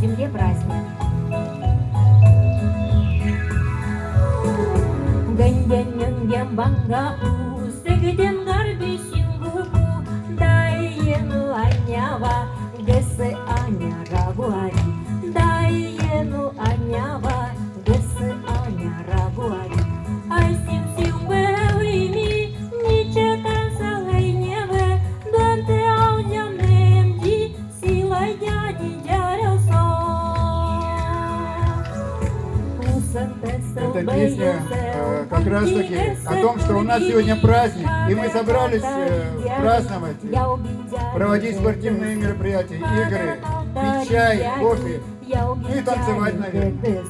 земле праздник. Ganyan-yan bangga segeden Эта песня э, как раз таки о том, что у нас сегодня праздник, и мы собрались э, праздновать, проводить спортивные мероприятия, игры, пить чай, кофе, ну и танцевать, наверное.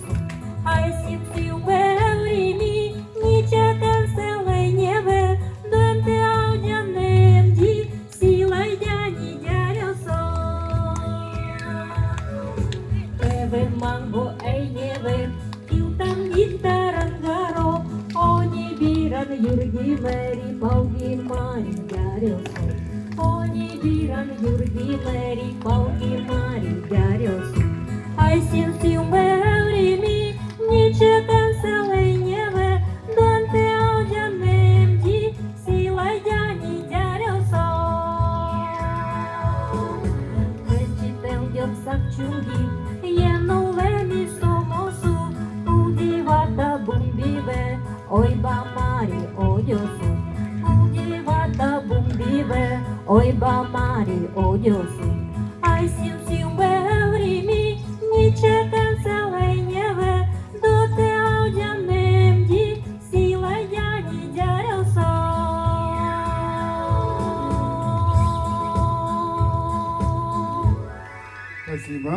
Mango biran yurgi meri paugi mari jarioso. Oni biran yurgi meri paugi mari jarioso. Ai sim sim meri mi, niche cancelei nieve, Dante au janem di, silai jani jarioso. Vegetel diop Oi ba mari odiosu. Ai sim sim weuri mi, Niche cancelei nieve, Do te au janem di, Sila jani jarel so. Спасибо.